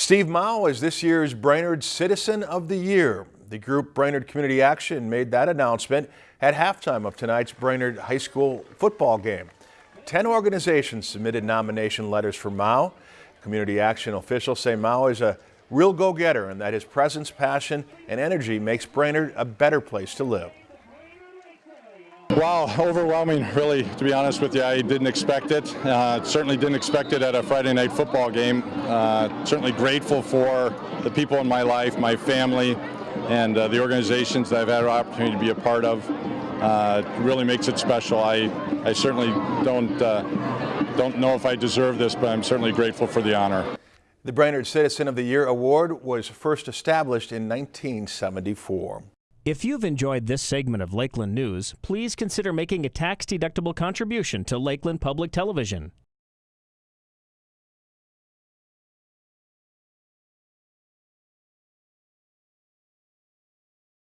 Steve Mao is this year's Brainerd Citizen of the Year. The group Brainerd Community Action made that announcement at halftime of tonight's Brainerd High School football game. Ten organizations submitted nomination letters for Mao. Community Action officials say Mao is a real go-getter and that his presence, passion, and energy makes Brainerd a better place to live. Wow, overwhelming, really, to be honest with you. I didn't expect it. Uh, certainly didn't expect it at a Friday night football game. Uh, certainly grateful for the people in my life, my family, and uh, the organizations that I've had an opportunity to be a part of. Uh, really makes it special. I, I certainly don't, uh, don't know if I deserve this, but I'm certainly grateful for the honor. The Brainerd Citizen of the Year award was first established in 1974. If you've enjoyed this segment of Lakeland News, please consider making a tax-deductible contribution to Lakeland Public Television.